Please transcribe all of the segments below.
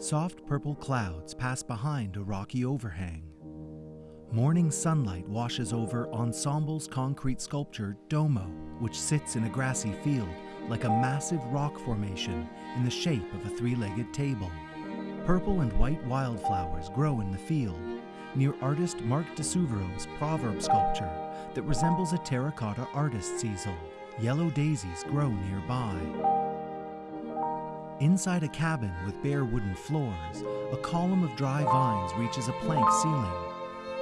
Soft purple clouds pass behind a rocky overhang. Morning sunlight washes over Ensamble's concrete sculpture Domo, which sits in a grassy field like a massive rock formation in the shape of a three legged table. Purple and white wildflowers grow in the field near artist Mark di Suvero's proverb sculpture that resembles a terracotta artist's easel. Yellow daisies grow nearby. Inside a cabin with bare wooden floors, a column of dry vines reaches a plank ceiling.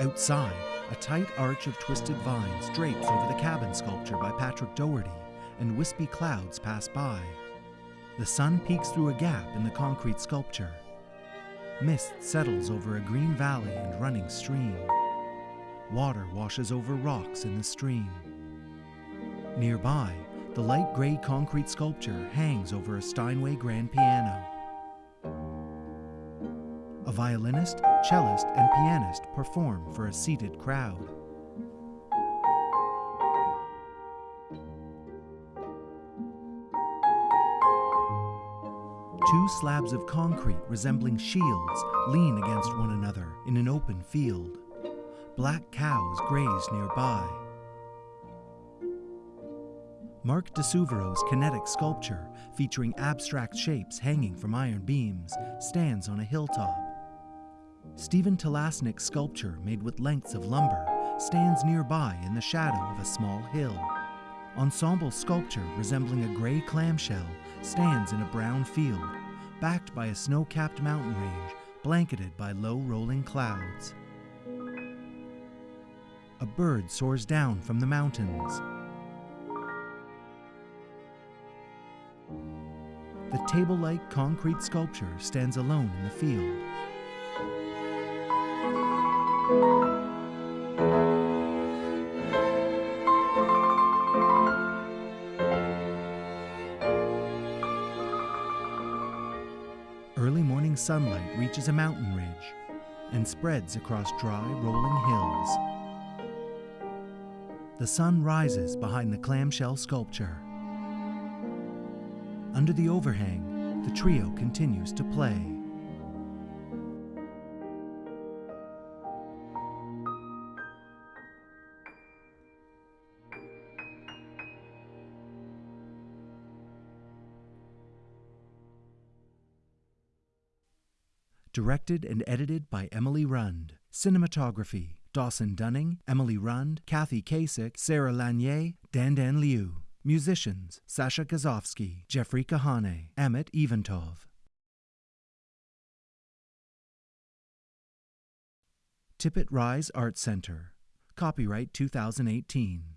Outside, a tight arch of twisted vines drapes over the cabin sculpture by Patrick Dougherty, and wispy clouds pass by. The sun peeks through a gap in the concrete sculpture. Mist settles over a green valley and running stream. Water washes over rocks in the stream. Nearby, the light gray concrete sculpture hangs over a Steinway grand piano. A violinist, cellist, and pianist perform for a seated crowd. Two slabs of concrete resembling shields lean against one another in an open field. Black cows graze nearby. Mark di Suvero's kinetic sculpture, featuring abstract shapes hanging from iron beams, stands on a hilltop. Stephen Talasnik's sculpture, made with lengths of lumber, stands nearby in the shadow of a small hill. Ensamble sculpture, resembling a gray clamshell, stands in a brown field, backed by a snow capped mountain range blanketed by low rolling clouds. A bird soars down from the mountains. The table like concrete sculpture stands alone in the field. Early morning sunlight reaches a mountain ridge and spreads across dry, rolling hills. The sun rises behind the clamshell sculpture. Under the overhang, the trio continues to play. Directed and edited by Emily Rund. Cinematography Dawson Dunning, Emily Rund, Kathy Kasich, Sarah Lanier, Dandan Liu. Musicians Sasha Gazovsky, Jeffrey Kahane, Amit Even-Tov. Tippet Rise Art Center. Copyright 2018.